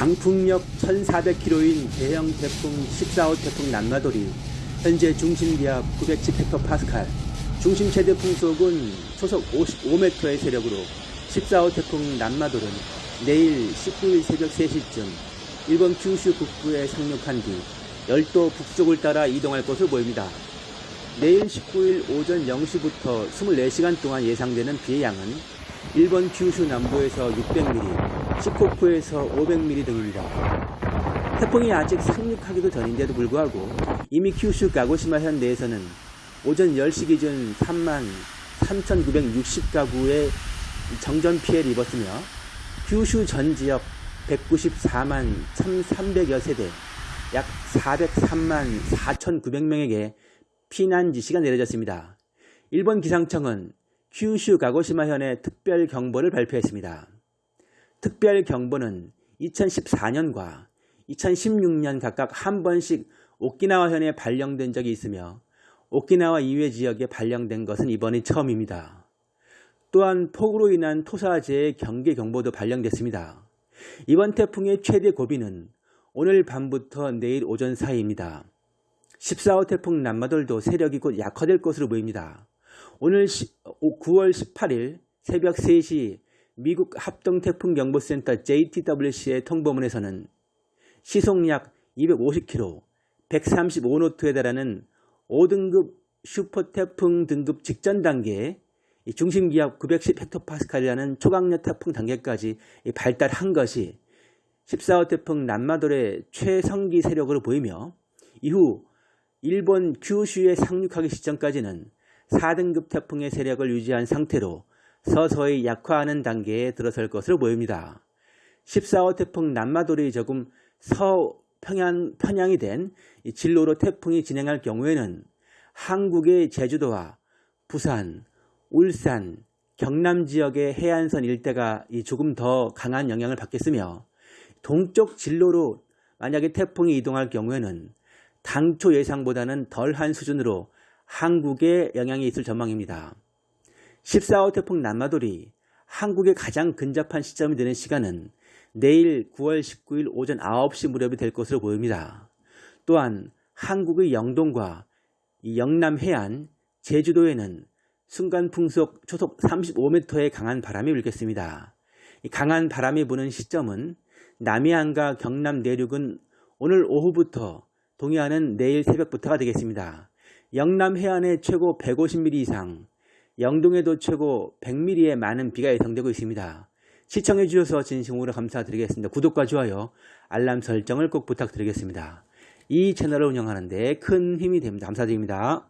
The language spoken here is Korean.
강풍력 1400km인 대형 태풍 14호 태풍 남마돌이 현재 중심기압 910헥토파스칼, 중심 최대 풍속은 초속 55m의 세력으로 14호 태풍 남마돌은 내일 19일 새벽 3시쯤 일본 큐슈 북부에 상륙한 뒤 열도 북쪽을 따라 이동할 것으로 보입니다. 내일 19일 오전 0시부터 24시간 동안 예상되는 비의 양은 일본 큐슈 남부에서 600mm, 시코쿠에서 500mm 등입니다. 태풍이 아직 상륙하기도 전인데도 불구하고 이미 큐슈 가고시마 현 내에서는 오전 10시 기준 3만 3,960가구의 정전 피해를 입었으며 큐슈 전 지역 194만 1,300여 세대 약 403만 4,900명에게 피난 지시가 내려졌습니다. 일본 기상청은 큐슈 가고시마 현에 특별 경보를 발표했습니다. 특별 경보는 2014년과 2016년 각각 한 번씩 오키나와 현에 발령된 적이 있으며 오키나와 이외 지역에 발령된 것은 이번이 처음입니다. 또한 폭우로 인한 토사재해 경계 경보도 발령됐습니다. 이번 태풍의 최대 고비는 오늘 밤부터 내일 오전 사이입니다. 14호 태풍 남마돌도 세력이 곧 약화될 것으로 보입니다. 오늘 9월 18일 새벽 3시 미국 합동태풍경보센터 JTWC의 통보문에서는 시속 약 250km, 135노트에 달하는 5등급 슈퍼태풍 등급 직전 단계에 중심기압 910헥토파스칼이라는 초강력 태풍 단계까지 발달한 것이 14호 태풍 남마돌의 최성기 세력으로 보이며 이후 일본 큐슈에 상륙하기 시점까지는 4등급 태풍의 세력을 유지한 상태로 서서히 약화하는 단계에 들어설 것으로 보입니다. 14호 태풍 남마돌이 조금 서평양 편향이 된 진로로 태풍이 진행할 경우에는 한국의 제주도와 부산, 울산, 경남 지역의 해안선 일대가 조금 더 강한 영향을 받겠으며 동쪽 진로로 만약에 태풍이 이동할 경우에는 당초 예상보다는 덜한 수준으로 한국에 영향이 있을 전망입니다. 14호 태풍 남마돌이 한국에 가장 근접한 시점이 되는 시간은 내일 9월 19일 오전 9시 무렵이 될 것으로 보입니다. 또한 한국의 영동과 영남 해안, 제주도에는 순간 풍속 초속 35m의 강한 바람이 불겠습니다. 강한 바람이 부는 시점은 남해안과 경남 내륙은 오늘 오후부터 동해안은 내일 새벽부터가 되겠습니다. 영남 해안에 최고 150mm 이상, 영동에도 최고 100mm의 많은 비가 예상되고 있습니다. 시청해 주셔서 진심으로 감사드리겠습니다. 구독과 좋아요, 알람 설정을 꼭 부탁드리겠습니다. 이 채널을 운영하는 데 큰 힘이 됩니다. 감사드립니다.